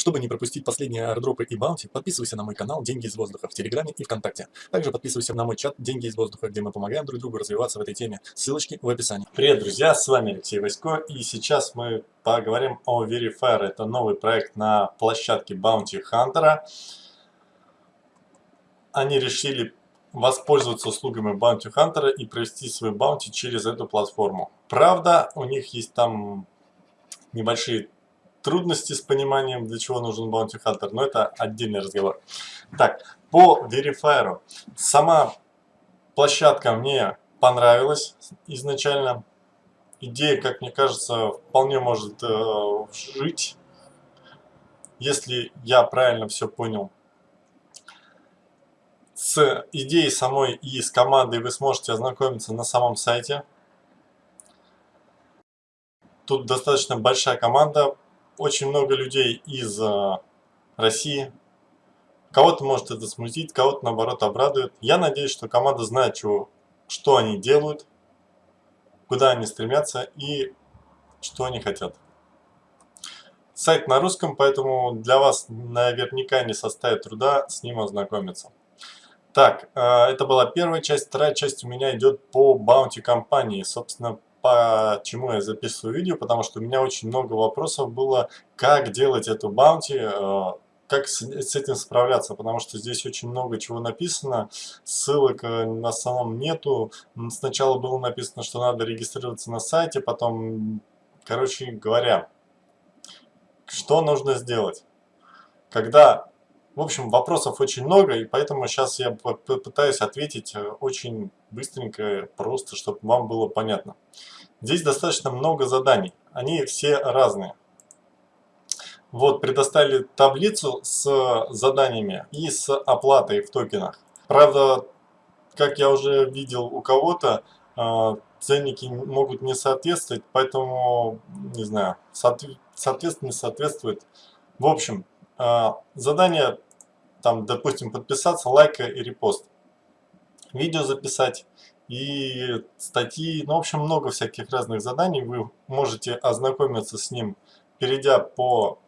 Чтобы не пропустить последние аирдропы и баунти, подписывайся на мой канал «Деньги из воздуха» в Телеграме и ВКонтакте. Также подписывайся на мой чат «Деньги из воздуха», где мы помогаем друг другу развиваться в этой теме. Ссылочки в описании. Привет, друзья! С вами Алексей Васько, и сейчас мы поговорим о Verifier. Это новый проект на площадке Bounty Hunter. Они решили воспользоваться услугами Bounty Hunter и провести свой баунти через эту платформу. Правда, у них есть там небольшие трудности с пониманием, для чего нужен Bounty Hunter, но это отдельный разговор. Так, по Verifier. Сама площадка мне понравилась изначально. Идея, как мне кажется, вполне может э, жить, если я правильно все понял. С идеей самой и с командой вы сможете ознакомиться на самом сайте. Тут достаточно большая команда, очень много людей из э, России. Кого-то может это смутить, кого-то наоборот обрадует. Я надеюсь, что команда знает, чего, что они делают, куда они стремятся и что они хотят. Сайт на русском, поэтому для вас наверняка не составит труда с ним ознакомиться. Так, э, это была первая часть. Вторая часть у меня идет по баунти компании. Собственно, почему я записываю видео, потому что у меня очень много вопросов было, как делать эту баунти, э, как с, этим справляться, потому что здесь очень много чего написано, ссылок э, на самом нету. Сначала было написано, что надо регистрироваться на сайте, потом, короче говоря, что нужно сделать? Когда, в общем, вопросов очень много, и поэтому сейчас я попытаюсь ответить э, очень быстренько, просто, чтобы вам было понятно. Здесь достаточно много заданий, они все разные. Вот, предоставили таблицу с заданиями и с оплатой в токенах. Правда, как я уже видел у кого-то, э, ценники могут не соответствовать, поэтому, не знаю, соответственно, не соответствует. В общем, э, задание, там, допустим, подписаться, лайка и репост. Видео записать и статьи, ну, в общем, много всяких разных заданий. Вы можете ознакомиться с ним, перейдя по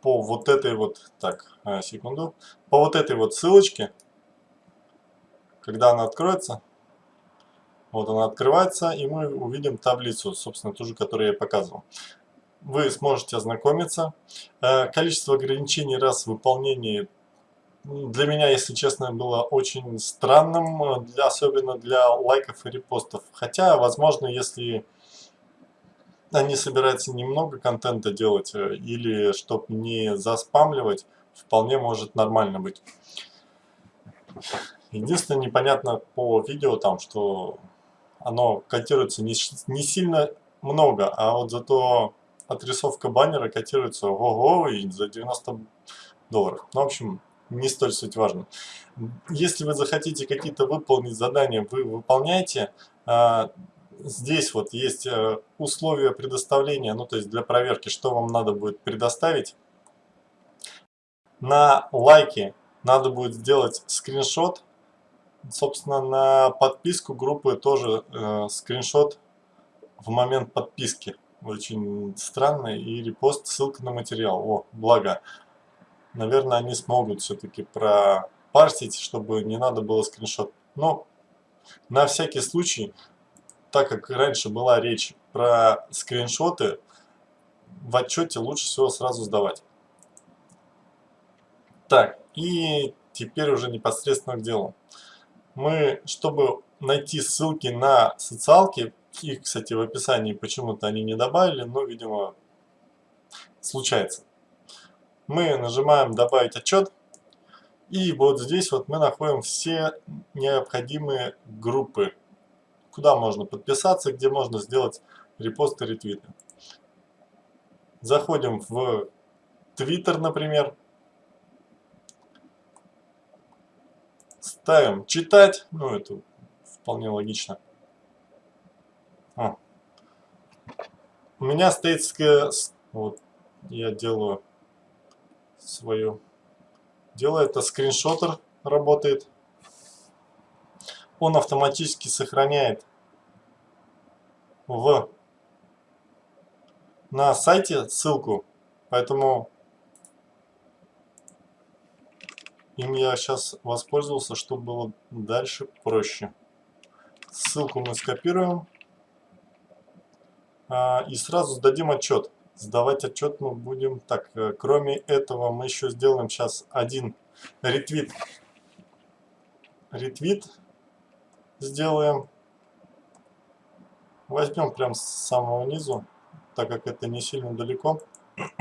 по вот этой вот, так, э, секунду, по вот этой вот ссылочке, когда она откроется, вот она открывается, и мы увидим таблицу, собственно, ту же, которую я показывал. Вы сможете ознакомиться. Э, количество ограничений раз в выполнении для меня, если честно, было очень странным, для, особенно для лайков и репостов. Хотя, возможно, если они собираются немного контента делать э, или чтобы не заспамливать, вполне может нормально быть. Единственное непонятно по видео там, что оно котируется не, не сильно много, а вот зато отрисовка баннера котируется ого и за 90 долларов. Ну, в общем, не столь суть важно. Если вы захотите какие-то выполнить задания, вы выполняете. А, здесь вот есть э, условия предоставления, ну то есть для проверки, что вам надо будет предоставить. На лайки надо будет сделать скриншот. Собственно, на подписку группы тоже э, скриншот в момент подписки. Очень странно. И репост, ссылка на материал. О, благо наверное, они смогут все-таки пропарсить, чтобы не надо было скриншот. Но на всякий случай, так как раньше была речь про скриншоты, в отчете лучше всего сразу сдавать. Так, и теперь уже непосредственно к делу. Мы, чтобы найти ссылки на социалки, их, кстати, в описании почему-то они не добавили, но, видимо, случается мы нажимаем «Добавить отчет». И вот здесь вот мы находим все необходимые группы, куда можно подписаться, где можно сделать репосты, ретвиты. Заходим в Twitter, например. Ставим «Читать». Ну, это вполне логично. А. У меня стоит, вот, я делаю свою делает, это скриншотер работает. Он автоматически сохраняет в на сайте ссылку Поэтому им я сейчас воспользовался, чтобы было дальше проще. Ссылку мы скопируем. А, и сразу сдадим отчет. Сдавать отчет мы будем так. Э, кроме этого мы еще сделаем сейчас один ретвит. Ретвит сделаем. Возьмем прям с самого низу, так как это не сильно далеко.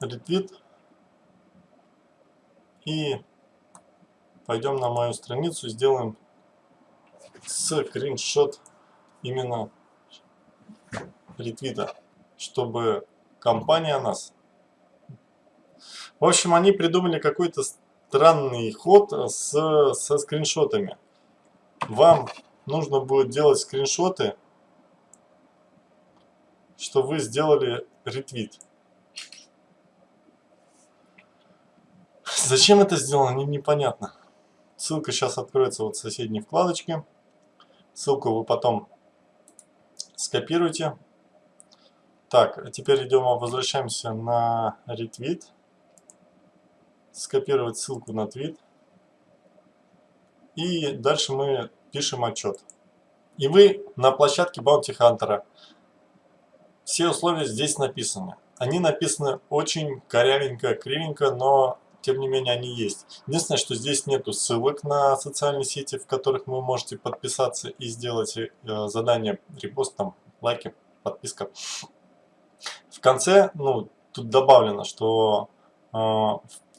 Ретвит. И пойдем на мою страницу, сделаем скриншот именно ретвита, чтобы компания нас... В общем, они придумали какой-то странный ход с, со скриншотами. Вам нужно будет делать скриншоты, что вы сделали ретвит. Зачем это сделано, не, непонятно. Ссылка сейчас откроется вот в соседней вкладочке. Ссылку вы потом скопируйте. Так, теперь идем, возвращаемся на ретвит. Скопировать ссылку на твит. И дальше мы пишем отчет. И вы на площадке Bounty Hunter. Все условия здесь написаны. Они написаны очень корявенько, кривенько, но тем не менее они есть. Единственное, что здесь нету ссылок на социальные сети, в которых вы можете подписаться и сделать э, задание, репост, там, лайки, подписка. В конце, ну, тут добавлено, что э,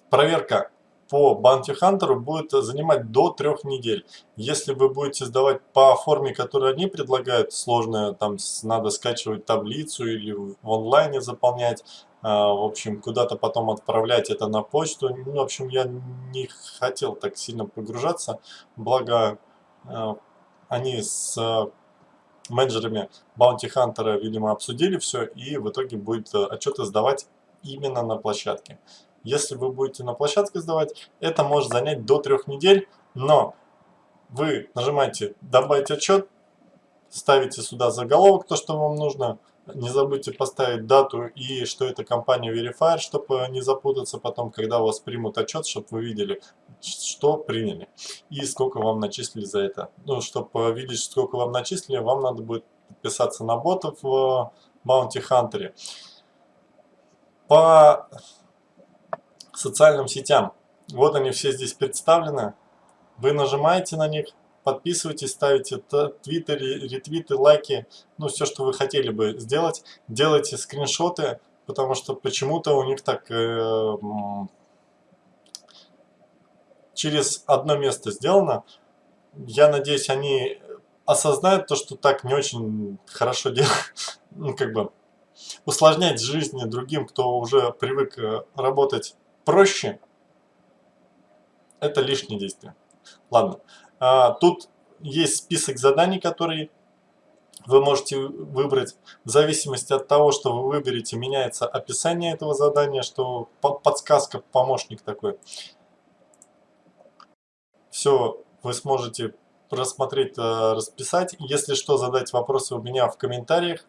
проверка по Bounty Hunter будет занимать до трех недель. Если вы будете сдавать по форме, которую они предлагают, сложная, там надо скачивать таблицу или в онлайне заполнять, а, в общем, куда-то потом отправлять это на почту. Ну, в общем, я не хотел так сильно погружаться, благо а, они с менеджерами Bounty Hunter, видимо, обсудили все, и в итоге будет э, отчеты сдавать именно на площадке. Если вы будете на площадке сдавать, это может занять до трех недель, но вы нажимаете «Добавить отчет», ставите сюда заголовок, то, что вам нужно, не забудьте поставить дату и что это компания Verifier, чтобы не запутаться потом, когда у вас примут отчет, чтобы вы видели, что приняли и сколько вам начислили за это. Ну, чтобы видеть, сколько вам начислили, вам надо будет подписаться на ботов в Bounty Hunter. По социальным сетям, вот они все здесь представлены. Вы нажимаете на них, подписывайтесь, ставите твиты, ретвиты, лайки, ну все, что вы хотели бы сделать. Делайте скриншоты, потому что почему-то у них так э, через одно место сделано. Я надеюсь, они осознают то, что так не очень хорошо делают, ну как бы усложнять жизнь другим, кто уже привык э, работать проще, это лишнее действие. Ладно. А, тут есть список заданий, которые вы можете выбрать. В зависимости от того, что вы выберете, меняется описание этого задания, что подсказка, помощник такой. Все вы сможете просмотреть, э, расписать. Если что, задать вопросы у меня в комментариях.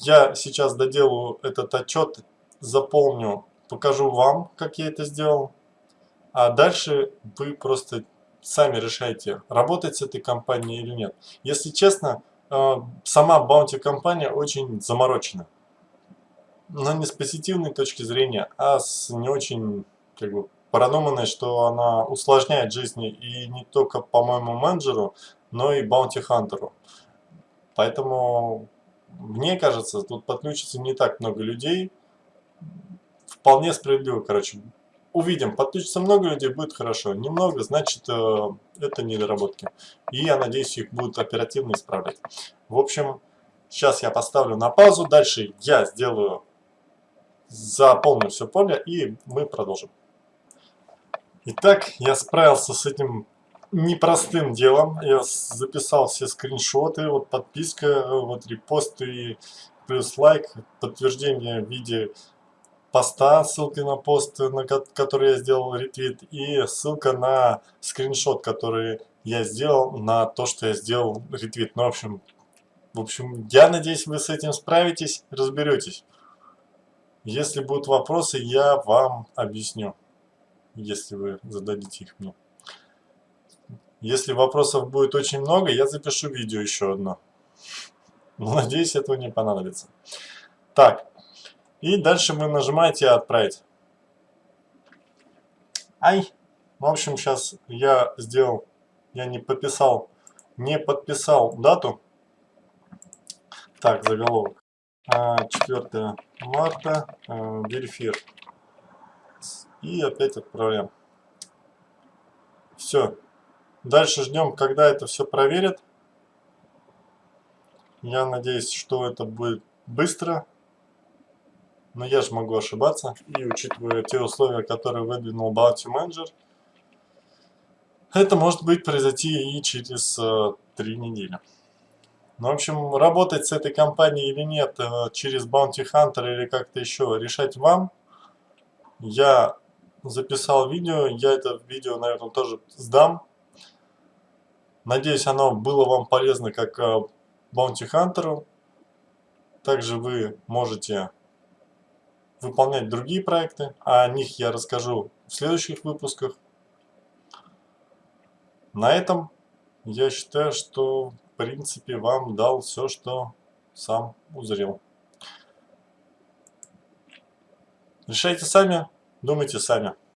Я сейчас доделаю этот отчет, заполню, покажу вам, как я это сделал. А дальше вы просто сами решайте, работать с этой компанией или нет. Если честно, э, сама Bounty компания очень заморочена. Но не с позитивной точки зрения, а с не очень как бы, продуманной, что она усложняет жизни и не только, по-моему, менеджеру, но и Hunter. Поэтому, мне кажется, тут подключится не так много людей. Вполне справедливо, короче, увидим. Подключится много людей, будет хорошо. Немного, значит, э, это недоработки. И я надеюсь, их будут оперативно исправлять. В общем, сейчас я поставлю на паузу. Дальше я сделаю, заполню все поле и мы продолжим. Итак, я справился с этим непростым делом. Я записал все скриншоты, вот подписка, вот репосты, плюс лайк, подтверждение в виде поста, ссылки на пост, на который я сделал ретвит, и ссылка на скриншот, который я сделал, на то, что я сделал ретвит. Ну, в общем, В общем, я надеюсь, вы с этим справитесь, разберетесь. Если будут вопросы, я вам объясню, если вы зададите их мне. Если вопросов будет очень много, я запишу видео еще одно. Но надеюсь, этого не понадобится. Так, и дальше вы нажимаете «Отправить». Ай! В общем, сейчас я сделал, я не подписал, не подписал дату. Так, заголовок. 4 а, марта, верифир. И опять отправляем. Все. Дальше ждем, когда это все проверят. Я надеюсь, что это будет быстро. Но я же могу ошибаться. И учитывая те условия, которые выдвинул Bounty Manager, это может быть произойти и через э, три недели. Ну, в общем, работать с этой компанией или нет, э, через Bounty Hunter или как-то еще, решать вам. Я записал видео, я это видео, наверное, тоже сдам. Надеюсь, оно было вам полезно как э, Bounty Hunter. Также вы можете выполнять другие проекты, а о них я расскажу в следующих выпусках. На этом я считаю, что в принципе вам дал все, что сам узрел. Решайте сами, думайте сами.